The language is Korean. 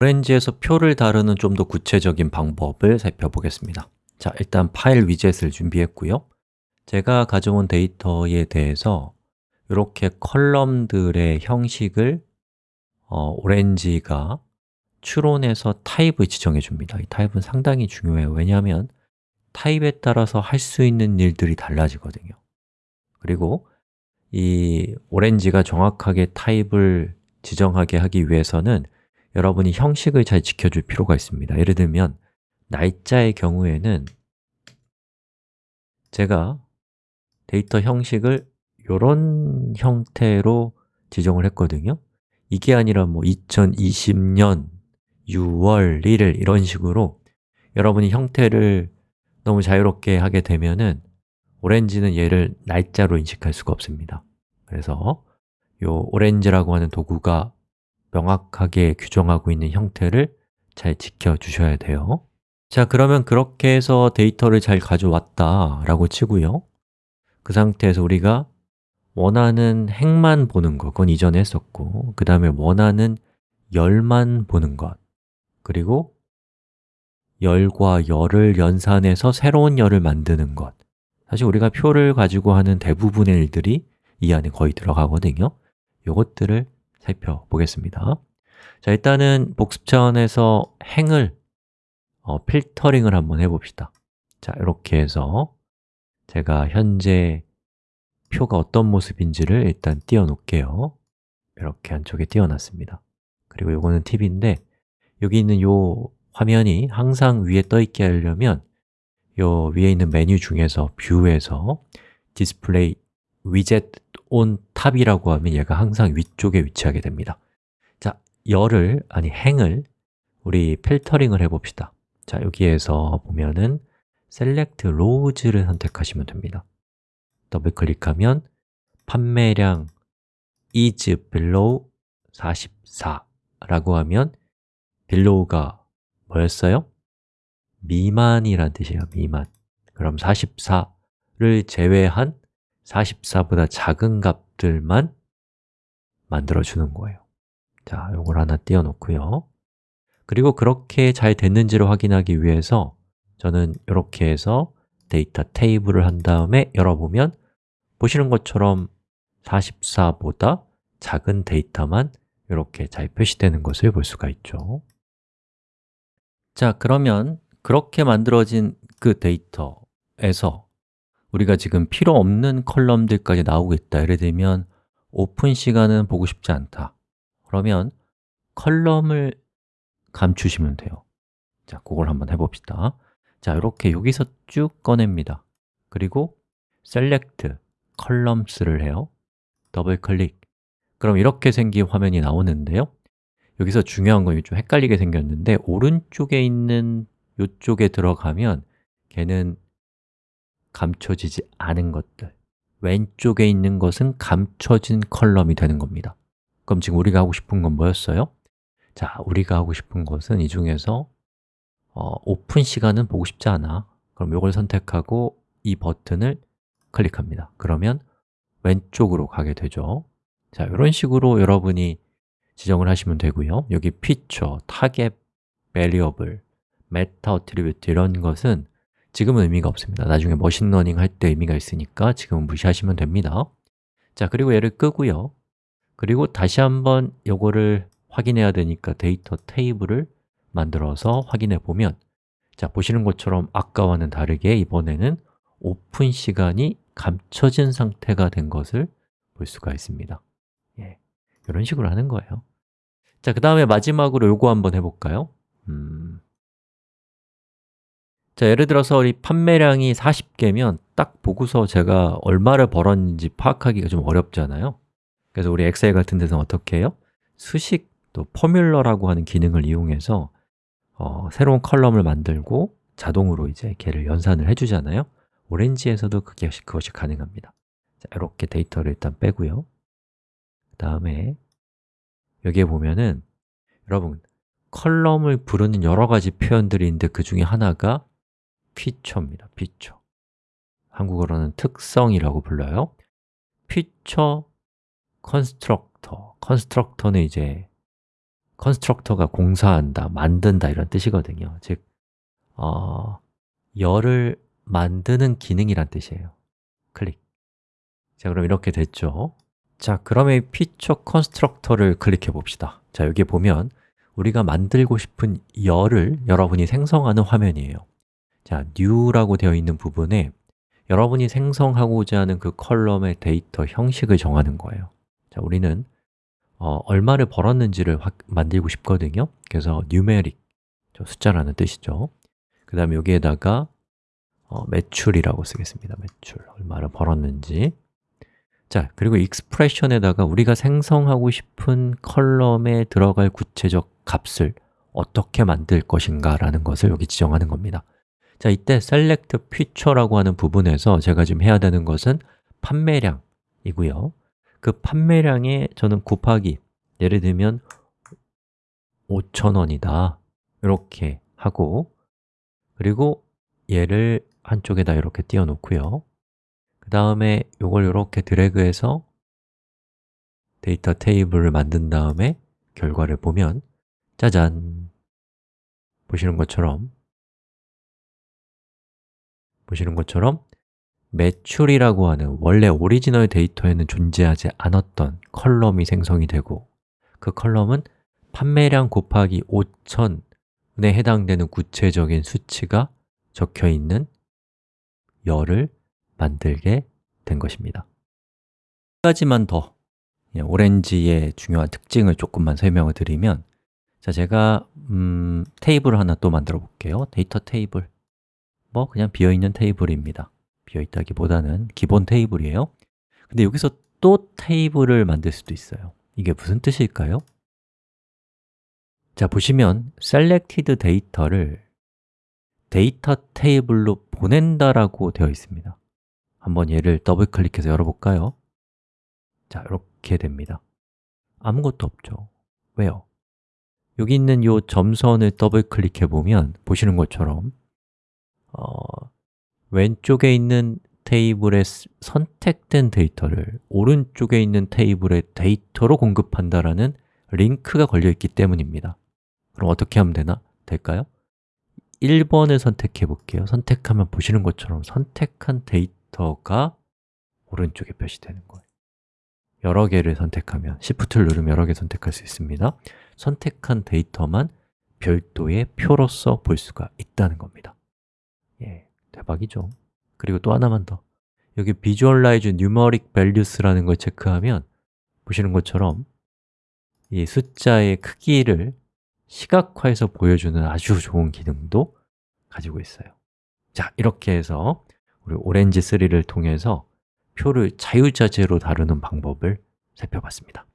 오렌지에서 표를 다루는 좀 더 구체적인 방법을 살펴보겠습니다. 자, 일단 파일 widget을 준비했고요. 제가 가져온 데이터에 대해서 이렇게 column들의 형식을 어, 오렌지가 추론해서 타입을 지정해 줍니다. 이 타입은 상당히 중요해요. 왜냐하면 타입에 따라서 할 수 있는 일들이 달라지거든요. 그리고 이 오렌지가 정확하게 타입을 지정하게 하기 위해서는 여러분이 형식을 잘 지켜줄 필요가 있습니다. 예를 들면 날짜의 경우에는 제가 데이터 형식을 이런 형태로 지정을 했거든요. 이게 아니라 뭐 2020년 6월 1일 이런 식으로 여러분이 형태를 너무 자유롭게 하게 되면은 오렌지는 얘를 날짜로 인식할 수가 없습니다. 그래서 이 오렌지라고 하는 도구가 명확하게 규정하고 있는 형태를 잘 지켜주셔야 돼요. 자, 그러면 그렇게 해서 데이터를 잘 가져왔다 라고 치고요. 그 상태에서 우리가 원하는 행만 보는 것, 그건 이전에 했었고 그 다음에 원하는 열만 보는 것 그리고 열과 열을 연산해서 새로운 열을 만드는 것. 사실 우리가 표를 가지고 하는 대부분의 일들이 이 안에 거의 들어가거든요. 이것들을 살펴보겠습니다. 자, 일단은 복습 차원에서 행을 어, 필터링을 한번 해봅시다. 자, 이렇게 해서 제가 현재 표가 어떤 모습인지를 일단 띄워놓을게요. 이렇게 한쪽에 띄워놨습니다. 그리고 이거는 팁인데 여기 있는 이 화면이 항상 위에 떠있게 하려면 요 위에 있는 메뉴 중에서 View에서 Display Widget on Top이라고 하면 얘가 항상 위쪽에 위치하게 됩니다. 자, 열을, 아니 행을 우리 filtering을 해봅시다. 자, 여기에서 보면은 Select Rows를 선택하시면 됩니다. 더블 클릭하면 판매량 is below 44라고 하면 below가 뭐였어요? 미만이란 뜻이에요, 미만. 그럼 44를 제외한 44보다 작은 값들만 만들어주는 거예요. 자, 이걸 하나 띄워놓고요. 그리고 그렇게 잘 됐는지를 확인하기 위해서 저는 이렇게 해서 데이터 테이블을 한 다음에 열어보면 보시는 것처럼 44보다 작은 데이터만 이렇게 잘 표시되는 것을 볼 수가 있죠. 자, 그러면 그렇게 만들어진 그 데이터에서 우리가 지금 필요 없는 column들까지 나오고 있다. 예를 들면 오픈 시간은 보고 싶지 않다. 그러면 column을 감추시면 돼요. 자, 그걸 한번 해봅시다. 자, 이렇게 여기서 쭉 꺼냅니다. 그리고 Select Columns를 해요. 더블 클릭. 그럼 이렇게 생긴 화면이 나오는데요. 여기서 중요한 건 좀 헷갈리게 생겼는데 오른쪽에 있는 이쪽에 들어가면 걔는 감춰지지 않은 것들. 왼쪽에 있는 것은 감춰진 column이 되는 겁니다. 그럼 지금 우리가 하고 싶은 건 뭐였어요? 자, 우리가 하고 싶은 것은 이 중에서 어, 오픈 시간은 보고 싶지 않아. 그럼 이걸 선택하고 이 버튼을 클릭합니다. 그러면 왼쪽으로 가게 되죠. 자, 이런 식으로 여러분이 지정을 하시면 되고요. 여기 feature, target, variable, meta attribute 이런 것은 지금은 의미가 없습니다 나중에 머신러닝 할 때 의미가 있으니까 지금은 무시하시면 됩니다 자, 그리고 얘를 끄고요 그리고 다시 한번 요거를 확인해야 되니까 데이터 테이블을 만들어서 확인해 보면 자, 보시는 것처럼 아까와는 다르게 이번에는 오픈 시간이 감춰진 상태가 된 것을 볼 수가 있습니다 예, 이런 식으로 하는 거예요 자, 그 다음에 마지막으로 요거 한번 해볼까요? 음. 자, 예를 들어서 우리 판매량이 40개면 딱 보고서 제가 얼마를 벌었는지 파악하기가 좀 어렵잖아요. 그래서 우리 엑셀 같은 데서 어떻게 해요? 수식 또 formula라고 하는 기능을 이용해서 어, 새로운 column을 만들고 자동으로 이제 걔를 연산을 해주잖아요. 오렌지에서도 그게, 그것이 가능합니다. 자, 이렇게 데이터를 일단 빼고요. 그 다음에 여기에 보면은 여러분 column을 부르는 여러 가지 표현들이 있는데 그 중에 하나가 feature입니다. feature 한국어로는 특성이라고 불러요. feature constructor constructor는 이제 constructor가 공사한다, 만든다 이런 뜻이거든요. 즉, 어, 열을 만드는 기능이란 뜻이에요. 클릭. 자, 그럼 이렇게 됐죠. 자, 그러면 이 feature constructor를 클릭해 봅시다. 자, 여기 보면 우리가 만들고 싶은 열을 여러분이 생성하는 화면이에요 자, new라고 되어 있는 부분에 여러분이 생성하고자 하는 그 column의 데이터 형식을 정하는 거예요. 자, 우리는 어, 얼마를 벌었는지를 확, 만들고 싶거든요. 그래서 numeric, 숫자라는 뜻이죠. 그 다음에 여기에다가 어, 매출이라고 쓰겠습니다. 매출, 얼마를 벌었는지. 자, 그리고 expression에다가 우리가 생성하고 싶은 column에 들어갈 구체적 값을 어떻게 만들 것인가 라는 것을 여기 지정하는 겁니다 자, 이때 select future라고 하는 부분에서 제가 지금 해야 되는 것은 판매량이고요. 그 판매량에 저는 곱하기 예를 들면 5,000원이다. 이렇게 하고 그리고 얘를 한쪽에다 이렇게 띄워 놓고요. 그 다음에 이걸 이렇게 드래그해서 데이터 테이블을 만든 다음에 결과를 보면 짜잔! 보시는 것처럼 보시는 것처럼 매출이라고 하는 원래 오리지널 데이터에는 존재하지 않았던 column이 생성이 되고 그 column은 판매량 곱하기 5천에 해당되는 구체적인 수치가 적혀 있는 열을 만들게 된 것입니다. 한 가지만 더 오렌지의 중요한 특징을 조금만 설명을 드리면 자, 제가 음, 테이블을 하나 또 만들어 볼게요. 데이터 테이블 뭐 그냥 비어있는 테이블입니다 비어있다기보다는 기본 테이블이에요 근데 여기서 또 테이블을 만들 수도 있어요 이게 무슨 뜻일까요? 자, 보시면 selected 데이터를 데이터 테이블로 보낸다라고 되어 있습니다 한번 얘를 더블 클릭해서 열어볼까요? 자, 이렇게 됩니다 아무것도 없죠 왜요? 여기 있는 이 점선을 더블 클릭해 보면 보시는 것처럼 어, 왼쪽에 있는 테이블에 선택된 데이터를 오른쪽에 있는 테이블의 데이터로 공급한다라는 링크가 걸려 있기 때문입니다. 그럼 어떻게 하면 되나? 될까요? 1번을 선택해 볼게요. 선택하면 보시는 것처럼 선택한 데이터가 오른쪽에 표시되는 거예요. 여러 개를 선택하면 Shift를 누르면 여러 개 선택할 수 있습니다. 선택한 데이터만 별도의 표로서 볼 수가 있다는 겁니다. 예, 대박이죠. 그리고 또 하나만 더. 여기 Visualize Numeric Values라는 걸 체크하면 보시는 것처럼 이 숫자의 크기를 시각화해서 보여주는 아주 좋은 기능도 가지고 있어요. 자, 이렇게 해서 우리 오렌지 3를 통해서 표를 자유자재로 다루는 방법을 살펴봤습니다